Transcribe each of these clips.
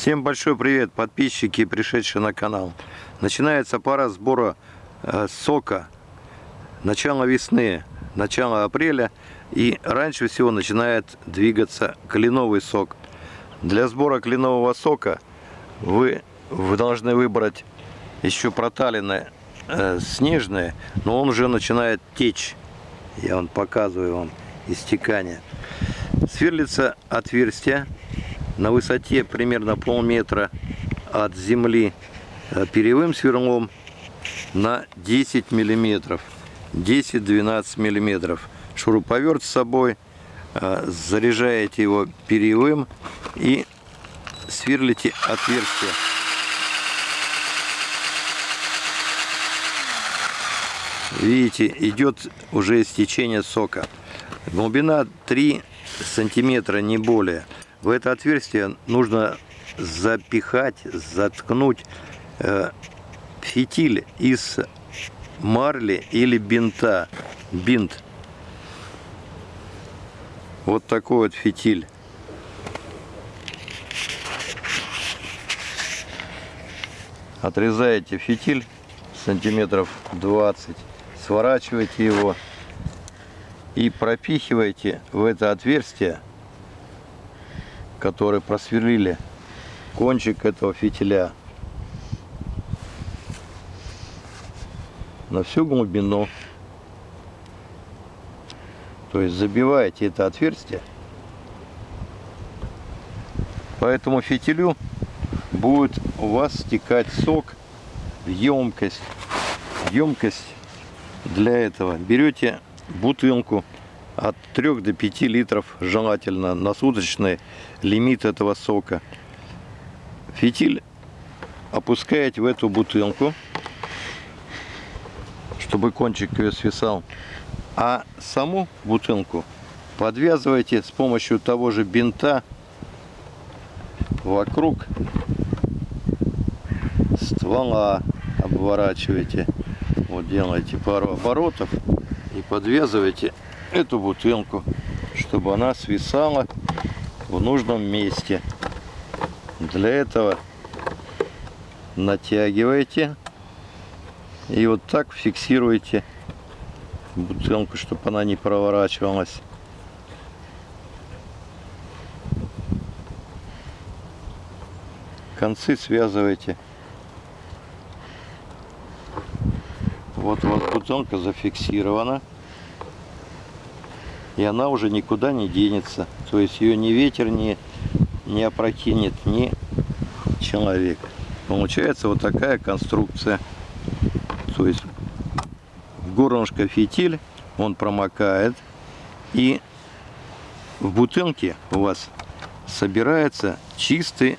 Всем большой привет, подписчики, пришедшие на канал. Начинается пора сбора э, сока. Начало весны, начало апреля. И раньше всего начинает двигаться кленовый сок. Для сбора кленового сока вы, вы должны выбрать еще проталины э, снежные, но он уже начинает течь. Я вам показываю вам истекание. Сверлится отверстие на высоте примерно полметра от земли э, перьевым сверлом на 10 миллиметров 10-12 миллиметров. Шуруповерт с собой э, заряжаете его перьевым и сверлите отверстие. Видите идет уже истечение сока. Глубина 3 сантиметра не более в это отверстие нужно запихать, заткнуть э, фитиль из марли или бинта. Бинт. Вот такой вот фитиль. Отрезаете фитиль сантиметров 20, сворачиваете его и пропихиваете в это отверстие который просверлили кончик этого фитиля на всю глубину. То есть забиваете это отверстие. По этому фитилю будет у вас стекать сок в емкость. Емкость для этого берете бутылку от 3 до 5 литров желательно на суточный лимит этого сока. Фитиль опускаете в эту бутылку, чтобы кончик ее свисал. А саму бутылку подвязываете с помощью того же бинта вокруг ствола обворачиваете. Вот делаете пару оборотов и подвязываете эту бутылку, чтобы она свисала в нужном месте. Для этого натягиваете и вот так фиксируете бутылку, чтобы она не проворачивалась. Концы связываете. Вот у вас бутылка зафиксирована и она уже никуда не денется. То есть ее ни ветер не, не опрокинет, ни человек. Получается вот такая конструкция. То есть в горлышко фитиль, он промокает, и в бутылке у вас собирается чистый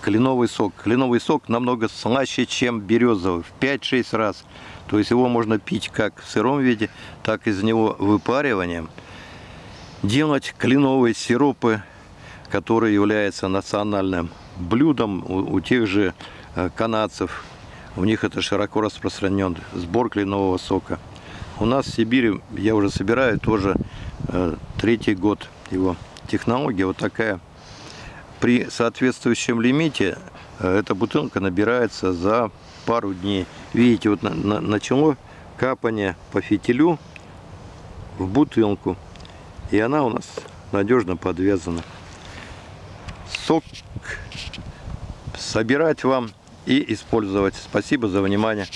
кленовый сок. Кленовый сок намного слаще, чем березовый, в 5-6 раз. То есть его можно пить как в сыром виде, так из него выпариванием делать кленовые сиропы, которые являются национальным блюдом у, у тех же э, канадцев. У них это широко распространен сбор кленового сока. У нас в Сибири я уже собираю тоже э, третий год его. Технология вот такая. При соответствующем лимите э, эта бутылка набирается за пару дней. Видите, вот на, на, начало капание по фитилю в бутылку. И она у нас надежно подвязана. Сок собирать вам и использовать. Спасибо за внимание.